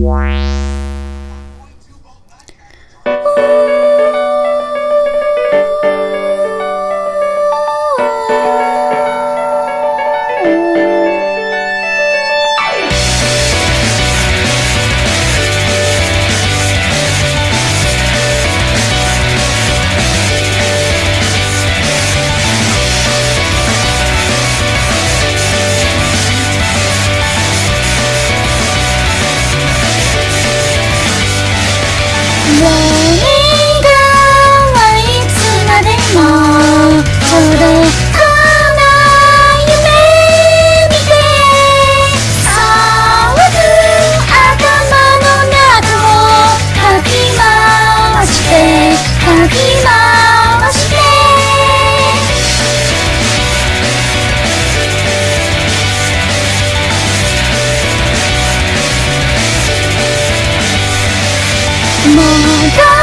Wow. 莫让。